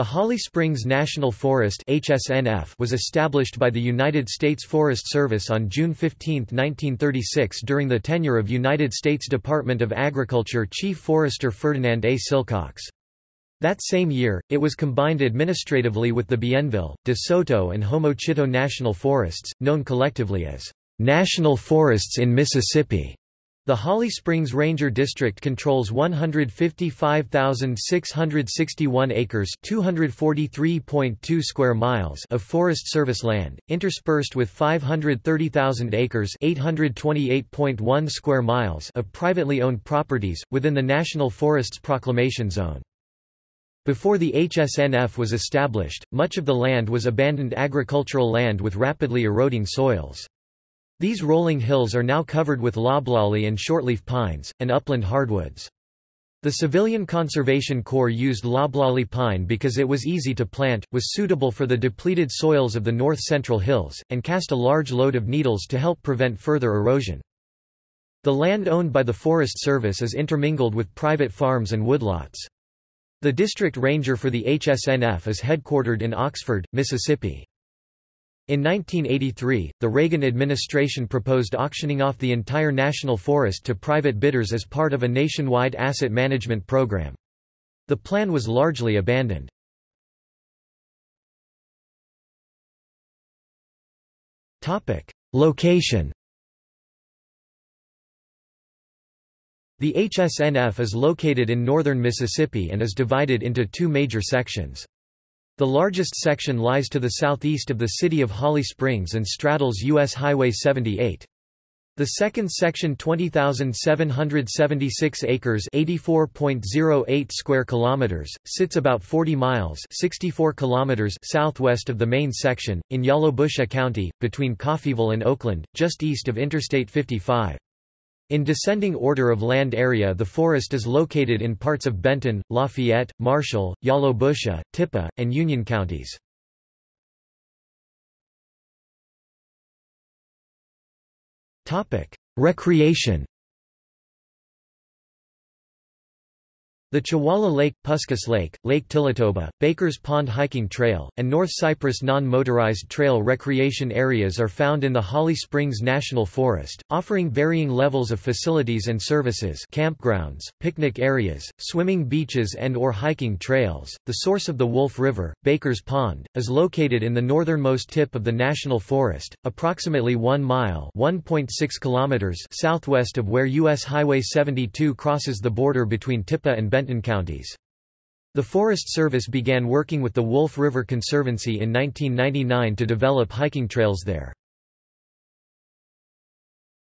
The Holly Springs National Forest HSNF was established by the United States Forest Service on June 15, 1936 during the tenure of United States Department of Agriculture Chief Forester Ferdinand A. Silcox. That same year, it was combined administratively with the Bienville, De Soto and Homochitto National Forests, known collectively as National Forests in Mississippi. The Holly Springs Ranger District controls 155,661 acres (243.2 square miles) of Forest Service land, interspersed with 530,000 acres (828.1 square miles) of privately owned properties within the National Forests Proclamation Zone. Before the HSNF was established, much of the land was abandoned agricultural land with rapidly eroding soils. These rolling hills are now covered with loblolly and shortleaf pines, and upland hardwoods. The Civilian Conservation Corps used loblolly pine because it was easy to plant, was suitable for the depleted soils of the north-central hills, and cast a large load of needles to help prevent further erosion. The land owned by the Forest Service is intermingled with private farms and woodlots. The district ranger for the HSNF is headquartered in Oxford, Mississippi. In 1983, the Reagan administration proposed auctioning off the entire national forest to private bidders as part of a nationwide asset management program. The plan was largely abandoned. Location The HSNF is located in northern Mississippi and is divided into two major sections. The largest section lies to the southeast of the city of Holly Springs and straddles U.S. Highway 78. The second section 20,776 acres 84.08 square kilometers, sits about 40 miles 64 kilometers southwest of the main section, in Yalobusha County, between Coffeyville and Oakland, just east of Interstate 55. In descending order of land area the forest is located in parts of Benton, Lafayette, Marshall, Yalobusha, Tippah, and Union counties. Recreation The Chewalla Lake, Puskus Lake, Lake Tillatoba, Baker's Pond Hiking Trail, and North Cypress non-motorized trail recreation areas are found in the Holly Springs National Forest, offering varying levels of facilities and services campgrounds, picnic areas, swimming beaches and or hiking trails. The source of the Wolf River, Baker's Pond, is located in the northernmost tip of the National Forest, approximately 1 mile 1.6 kilometers southwest of where U.S. Highway 72 crosses the border between Tippah and Benton counties. The Forest Service began working with the Wolf River Conservancy in 1999 to develop hiking trails there.